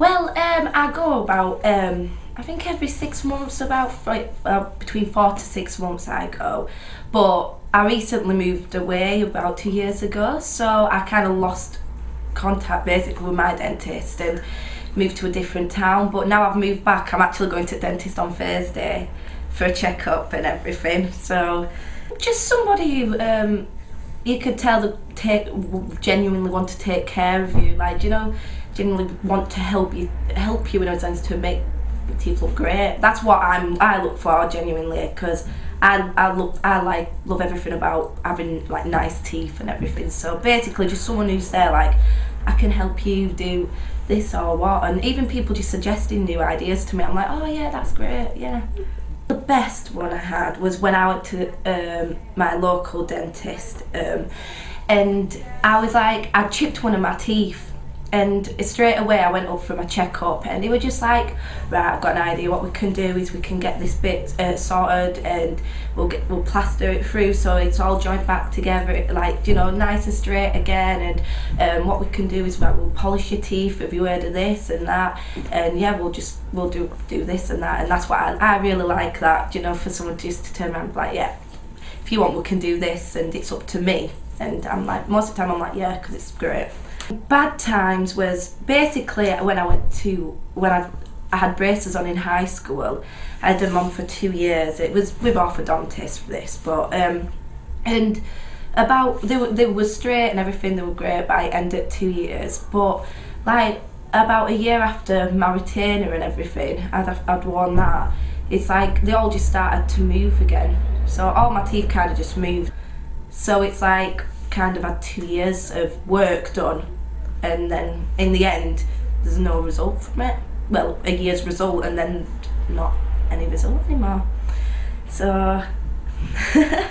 Well, um, I go about, um, I think every six months, about like, uh, between four to six months I go. But I recently moved away about two years ago, so I kind of lost contact basically with my dentist and moved to a different town. But now I've moved back, I'm actually going to the dentist on Thursday for a checkup and everything. So just somebody who um, you could tell that take genuinely want to take care of you, like you know, genuinely want to help you, help you in a sense to make your teeth look great. That's what I'm. I look for genuinely because I I look I like love everything about having like nice teeth and everything. So basically, just someone who's there like I can help you do this or what, and even people just suggesting new ideas to me. I'm like, oh yeah, that's great, yeah. The best one I had was when I went to um, my local dentist um, and I was like, I chipped one of my teeth and straight away I went up for my checkup and they were just like right I've got an idea what we can do is we can get this bit uh, sorted and we'll get we'll plaster it through so it's all joined back together like you know nice and straight again and um, what we can do is like, we'll polish your teeth have you heard of this and that and yeah we'll just we'll do do this and that and that's what I, I really like that you know for someone just to turn around and be like yeah if you want we can do this and it's up to me and I'm like most of the time I'm like yeah because it's great Bad times was basically when I went to, when I, I had braces on in high school. I had them on for two years. It was with orthodontists for this, but, um, and about, they were, they were straight and everything, they were great, but I ended two years. But like, about a year after my retainer and everything, I'd, I'd worn that, it's like they all just started to move again. So all my teeth kind of just moved. So it's like kind of had two years of work done and then in the end there's no result from it well a year's result and then not any result anymore so